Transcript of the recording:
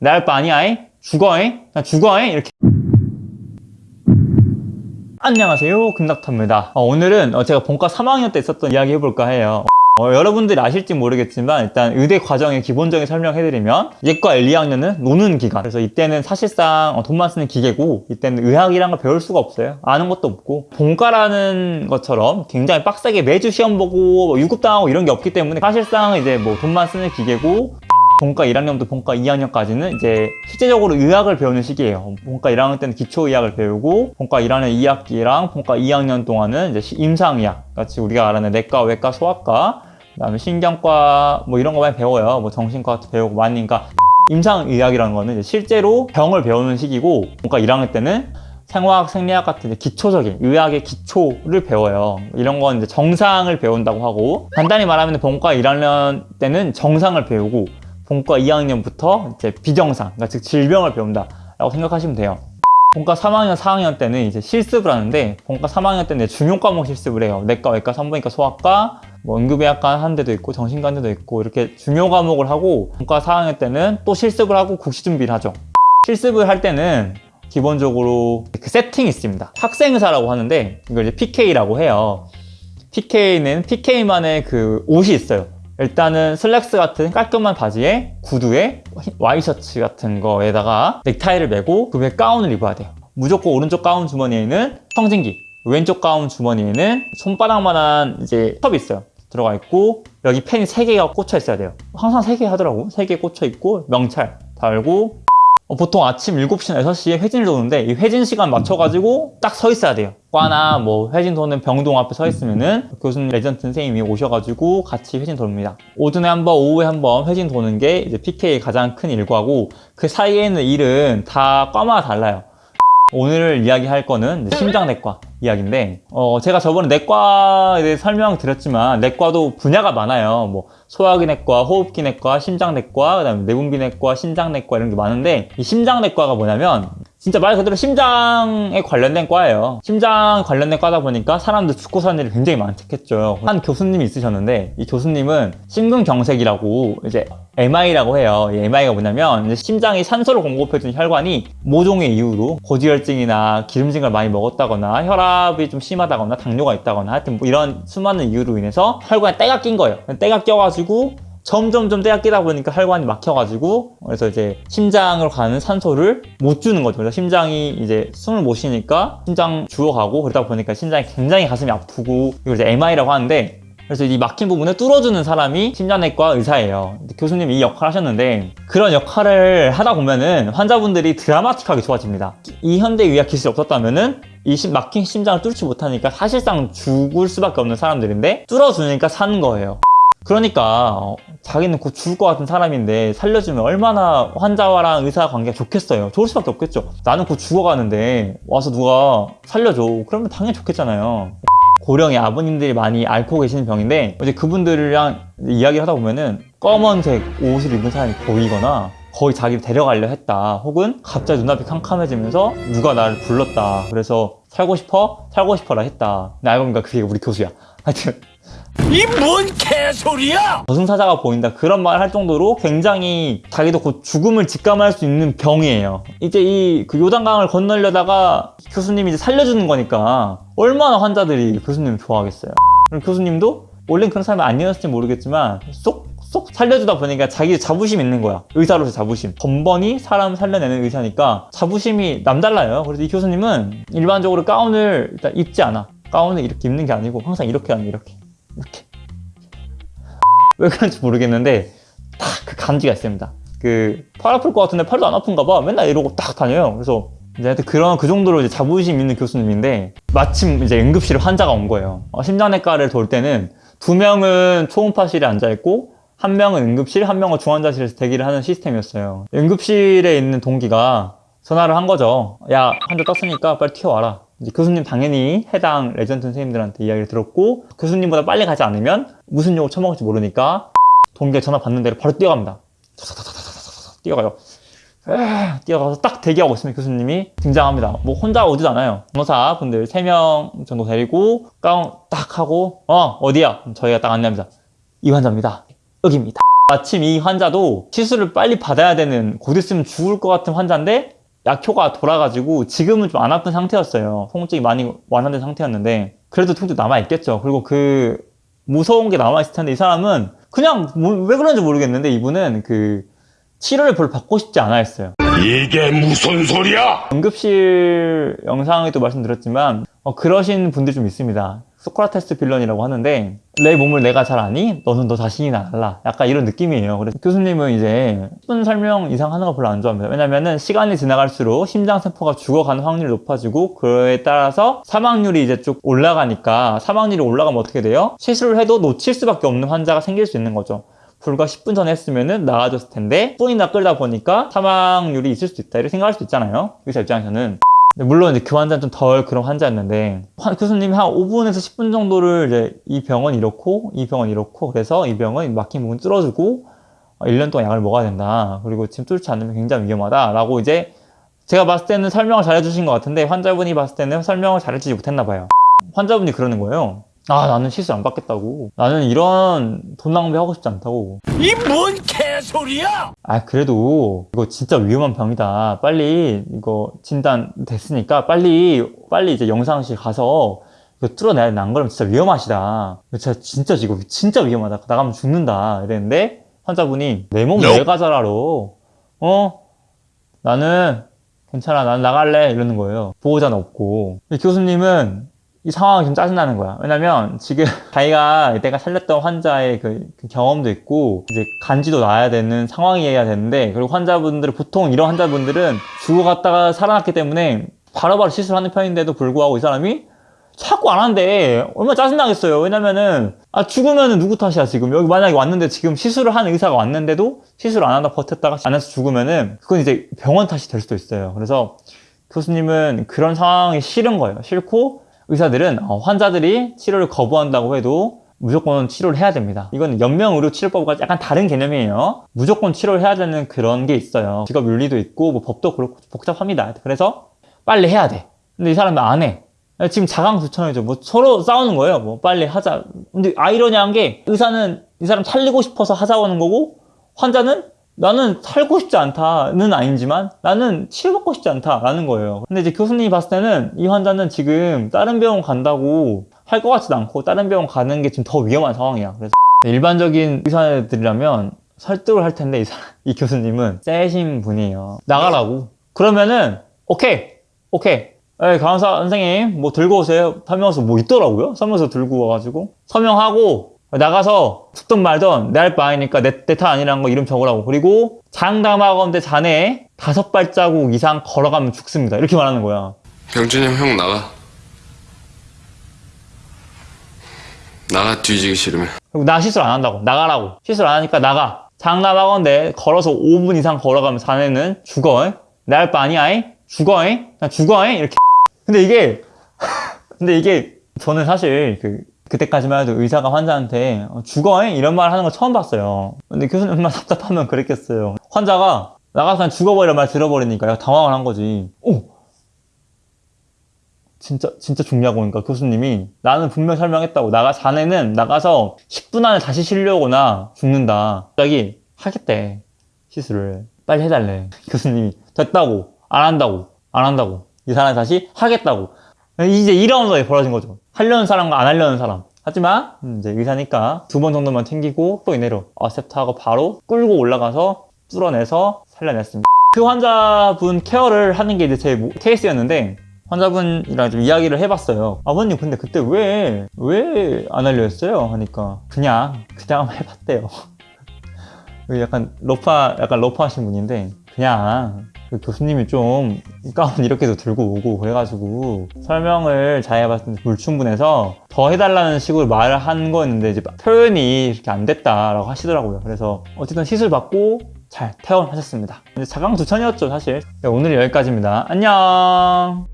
내할바 아니야 죽어잉? 나 죽어잉? 이렇게. 안녕하세요. 금닥터입니다. 어, 오늘은 어, 제가 본과 3학년 때 있었던 이야기 해볼까 해요. 어, 여러분들이 아실지 모르겠지만 일단 의대 과정의 기본적인 설명해드리면 예과 1, 2학년은 노는 기간. 그래서 이때는 사실상 어, 돈만 쓰는 기계고 이때는 의학이란 걸 배울 수가 없어요. 아는 것도 없고. 본과라는 것처럼 굉장히 빡세게 매주 시험 보고 뭐 유급당하고 이런 게 없기 때문에 사실상 이제 뭐 돈만 쓰는 기계고 본과 1학년부터 본과 2학년까지는 이제 실제적으로 의학을 배우는 시기예요. 본과 1학년 때는 기초의학을 배우고 본과 1학년 2학기랑 본과 2학년 동안은 이제 시- 임상의학 같이 우리가 알아는 내과, 외과, 소아과 그다음에 신경과 뭐 이런 거 많이 배워요. 뭐 정신과도 배우고 많이 그러니까 임상의학이라는 거는 이제 실제로 병을 배우는 시기고 본과 1학년 때는 생화학, 생리학 같은 이제 기초적인 의학의 기초를 배워요. 이런 건 이제 정상을 배운다고 하고 간단히 말하면 본과 1학년 때는 정상을 배우고 본과 2학년부터 이제 비정상, 그러니까 즉 질병을 배운다 라고 생각하시면 돼요. 본과 3학년, 4학년 때는 이제 실습을 하는데 본과 3학년 때는 중요 과목 실습을 해요. 내과, 외과, 산부인과, 소아과, 뭐 응급의학과 하는 데도 있고 정신과 하는 데도 있고 이렇게 중요 과목을 하고 본과 4학년 때는 또 실습을 하고 국시 준비를 하죠. 실습을 할 때는 기본적으로 그 세팅이 있습니다. 학생의사라고 하는데 이걸 이제 PK라고 해요. PK는 PK만의 그 옷이 있어요. 일단은 슬랙스 같은 깔끔한 바지에 구두에 와이셔츠 같은 거에다가 넥타이를 메고 그 위에 가운을 입어야 돼요. 무조건 오른쪽 가운 주머니에는 청진기, 왼쪽 가운 주머니에는 손바닥만한 이제 컵이 있어요. 들어가 있고 여기 펜이 3개가 꽂혀 있어야 돼요. 항상 3개 하더라고. 3개 꽂혀 있고 명찰 달고 어, 보통 아침 7시나 6시에 회진을 도는데 이 회진 시간 맞춰가지고 딱 서 있어야 돼요. 과나 뭐 회진 도는 병동 앞에 서 있으면은 교수님 레지던트 선생님이 오셔가지고 같이 회진 돕니다. 오전에 한 번, 오후에 한번 회진 도는 게 이제 PK의 가장 큰 일과고 그 사이에 있는 일은 다 과마다 달라요. 오늘 이야기할 거는 심장내과 이야기인데 어, 제가 저번에 내과에 대해 설명 드렸지만 내과도 분야가 많아요. 뭐 소화기내과, 호흡기내과, 심장내과, 그 다음에 내분비내과, 신장내과 이런 게 많은데 이 심장내과가 뭐냐면 진짜 말 그대로 심장에 관련된 과예요. 심장 관련된 과다 보니까 사람들 죽고 사는 일이 굉장히 많겠죠. 한 교수님이 있으셨는데 이 교수님은 심근경색이라고 이제 MI라고 해요. 이 MI가 뭐냐면 심장이 산소를 공급해주는 혈관이 모종의 이유로 고지혈증이나 기름진 걸 많이 먹었다거나 혈압이 좀 심하다거나 당뇨가 있다거나 하여튼 뭐 이런 수많은 이유로 인해서 혈관에 때가 낀 거예요. 때가 껴가지고 점점점 때가 끼다 보니까 혈관이 막혀가지고 그래서 이제 심장으로 가는 산소를 못 주는 거죠. 그래서 심장이 이제 숨을 못 쉬니까 심장 주워가고 그러다 보니까 심장이 굉장히 가슴이 아프고 이걸 이제 MI라고 하는데 그래서 이 막힌 부분을 뚫어주는 사람이 심장내과 의사예요. 교수님이 이 역할을 하셨는데 그런 역할을 하다 보면은 환자분들이 드라마틱하게 좋아집니다. 이 현대 의학 기술이 없었다면 은 이 심- 막힌 심장을 뚫지 못하니까 사실상 죽을 수밖에 없는 사람들인데 뚫어주니까 사는 거예요. 그러니까 어, 자기는 곧 죽을 것 같은 사람인데 살려주면 얼마나 환자와랑 의사 관계가 좋겠어요. 좋을 수밖에 없겠죠. 나는 곧 죽어가는데 와서 누가 살려줘. 그러면 당연히 좋겠잖아요. 고령의 아버님들이 많이 앓고 계시는 병인데 이제 그분들이랑 이야기를 하다 보면은 검은색 옷을 입은 사람이 보이거나 거의 자기를 데려가려 했다 혹은 갑자기 눈앞이 캄캄해지면서 누가 나를 불렀다 그래서 살고 싶어? 살고 싶어라 했다 근데 알고 보니까 그게 우리 교수야 하여튼 이 뭔 개소리야! 저승사자가 보인다. 그런 말을 할 정도로 굉장히 자기도 곧 죽음을 직감할 수 있는 병이에요. 이제 이 그 요단강을 건너려다가 교수님이 이제 살려주는 거니까 얼마나 환자들이 교수님을 좋아하겠어요. 그럼 교수님도 원래 그런 사람이 아니었을지 모르겠지만 쏙 쏙 살려주다 보니까 자기 자부심 있는 거야. 의사로서 자부심. 번번이 사람 살려내는 의사니까 자부심이 남달라요. 그래서 이 교수님은 일반적으로 가운을 일단 입지 않아. 가운을 이렇게 입는 게 아니고 항상 이렇게 하는 이렇게 이렇게 왜 그런지 모르겠는데 딱 그 감지가 있습니다. 그 팔 아플 것 같은데 팔도 안 아픈가 봐. 맨날 이러고 딱 다녀요. 그래서 이제 그런 그 정도로 이제 자부심 있는 교수님인데 마침 이제 응급실에 환자가 온 거예요. 어, 심장내과를 돌 때는 두 명은 초음파실에 앉아 있고 한 명은 응급실, 한 명은 중환자실에서 대기를 하는 시스템이었어요. 응급실에 있는 동기가 전화를 한 거죠. 야, 환자 떴으니까 빨리 튀어와라. 교수님 당연히 해당 레전트 선생님들한테 이야기를 들었고 교수님보다 빨리 가지 않으면 무슨 욕을 처먹을지 모르니까 동기가 전화 받는 대로 바로 뛰어갑니다. 뛰어가요. 뛰어가서 딱 대기하고 있으면 교수님이 등장합니다. 뭐 혼자 오지도 않아요. 변호사 분들 3명 정도 데리고 가운 딱 하고 어 어디야? 저희가 딱 안내합니다. 이 환자입니다. 여기입니다. 마침 이 환자도 시술을 빨리 받아야 되는 곧 있으면 죽을 것 같은 환자인데 약효가 돌아가지고 지금은 좀 안 아픈 상태였어요. 통증이 많이 완화된 상태였는데 그래도 통증 남아있겠죠. 그리고 그 무서운 게 남아있을 텐데 이 사람은 그냥 뭐- 왜 그런지 모르겠는데 이분은 그 치료를 별로 받고 싶지 않아 했어요. 이게 무슨 소리야? 응급실 영상에도 말씀드렸지만 어, 그러신 분들이 좀 있습니다. 소크라테스 빌런이라고 하는데 내 몸을 내가 잘 아니? 너는 너 자신이나 알라. 약간 이런 느낌이에요. 그래서 교수님은 이제 10분 설명 이상 하는 거 별로 안 좋아합니다. 왜냐면은 시간이 지나갈수록 심장 세포가 죽어가는 확률이 높아지고 그에 따라서 사망률이 이제 쭉 올라가니까 사망률이 올라가면 어떻게 돼요? 시술을 해도 놓칠 수밖에 없는 환자가 생길 수 있는 거죠. 불과 10분 전에 했으면은 나아졌을 텐데 10분이나 끌다 보니까 사망률이 있을 수 있다 이렇게 생각할 수 있잖아요 의사 입장에서는 물론 이제 그 환자는 좀 덜 그런 환자였는데 화- 교수님이 한 5분에서 10분 정도를 이제 이 병은 이렇고 이 병은 이렇고 그래서 이 병은 막힌 부분 뚫어주고 1년 동안 약을 먹어야 된다. 그리고 지금 뚫지 않으면 굉장히 위험하다 라고 이제 제가 봤을 때는 설명을 잘 해주신 것 같은데 환자분이 봤을 때는 설명을 잘 해주지 못했나 봐요. 환자분이 그러는 거예요 아 나는 시술 안 받겠다고. 나는 이런 돈 낭비하고 싶지 않다고. 이 뭔 개소리야? 아 그래도 이거 진짜 위험한 병이다. 빨리 이거 진단 됐으니까 빨리 빨리 이제 영상실 가서 이거 뚫어내야 돼. 안 그러면 진짜 위험하시다. 진짜 진짜 이거 진짜 위험하다. 나가면 죽는다. 이랬는데 환자분이 내 몸. 내가 잘 알아 어? 나는 괜찮아. 난 나갈래. 이러는 거예요. 보호자는 없고. 교수님은 이 상황이 좀 짜증나는 거야. 왜냐면 지금 자기가 내가 살렸던 환자의 그, 그 경험도 있고 이제 간지도 나야 되는 상황이어야 되는데 그리고 환자분들 보통 이런 환자분들은 죽어갔다가 살아났기 때문에 바로바로 시술하는 편인데도 불구하고 이 사람이 자꾸 안 한대. 얼마나 짜증나겠어요. 왜냐면은 아 죽으면은 누구 탓이야 지금 여기 만약에 왔는데 지금 시술을 한 의사가 왔는데도 시술 안 하다 버텼다가 안 해서 죽으면은 그건 이제 병원 탓이 될 수도 있어요. 그래서 교수님은 그런 상황이 싫은 거예요. 싫고 의사들은 어, 환자들이 치료를 거부한다고 해도 무조건 치료를 해야 됩니다. 이건 연명의료 치료법과 약간 다른 개념이에요. 무조건 치료를 해야 되는 그런 게 있어요. 직업 윤리도 있고 뭐 법도 그렇고 복잡합니다. 그래서 빨리 해야 돼. 근데 이 사람은 안 해. 지금 자강수천이죠. 뭐 서로 싸우는 거예요. 뭐 빨리 하자. 근데 아이러니한 게 의사는 이 사람 살리고 싶어서 하자고 하는 거고 환자는 나는 살고 싶지 않다는 아니지만 나는 치료받고 싶지 않다라는 거예요. 근데 이제 교수님이 봤을 때는 이 환자는 지금 다른 병원 간다고 할 것 같지도 않고 다른 병원 가는 게 지금 더 위험한 상황이야. 그래서 일반적인 의사들이라면 설득을 할 텐데 이, 사- 이 교수님은 세신 분이에요. 나가라고. 그러면은 오케이 오케이. 에 간호사 선생님 뭐 들고 오세요. 설명서 뭐 있더라고요. 설명서 들고 와가지고 서명하고 나가서 죽든 말든 내 할 바 아니니까 내 탓 아니라는 거 이름 적으라고. 그리고 장담하건대 자네 다섯 발자국 이상 걸어가면 죽습니다. 이렇게 말하는 거야. 병준이 형, 형 나가. 나가 뒤지기 싫으면. 그리고 나 시술 안 한다고. 나가라고. 시술 안 하니까 나가. 장담하건대 걸어서 5분 이상 걸어가면 자네는 죽어. 내 할 바 아니야. 이? 죽어. 이? 그냥 죽어. 이? 이렇게. 근데 이게 근데 이게 저는 사실 그 그때까지만 해도 의사가 환자한테 어, 죽어 이? 이런 말 하는 거 처음 봤어요. 근데 교수님만 답답하면 그랬겠어요. 환자가 나가서 그냥 죽어버리라 말 들어버리니까 당황을 한 거지. 오 진짜 진짜 죽냐고 그러니까 교수님이 나는 분명 설명했다고 나가 자네는 나가서 10분 안에 다시 쉬려거나 죽는다 갑자기 하겠대 시술을 빨리 해달래 교수님이 됐다고 안 한다고 안 한다고 이 사람이 다시 하겠다고 이제 이런 상황이 벌어진 거죠 하려는 사람과 안 하려는 사람 하지만 이제 의사니까 두 번 정도만 챙기고 또 이내로 어셉트하고 바로 끌고 올라가서 뚫어내서 살려냈습니다 그 환자분 케어를 하는 게 이제 제 모- 케이스였는데 환자분이랑 좀 이야기를 해봤어요. 아버님 근데 그때 왜 왜 안 하려 했어요? 하니까 그냥 그냥 한번 해봤대요. 그 약간 러파 약간 러프하신 분인데 그냥 그 교수님이 좀 가운 이렇게도 들고 오고 그래가지고 설명을 잘 해봤을 때 불충분해서 더 해달라는 식으로 말을 한 거였는데 이제 표현이 이렇게 안 됐다라고 하시더라고요. 그래서 어쨌든 시술 받고 잘 퇴원하셨습니다. 이제 자강두천이었죠 사실. 네, 오늘 여기까지입니다. 안녕.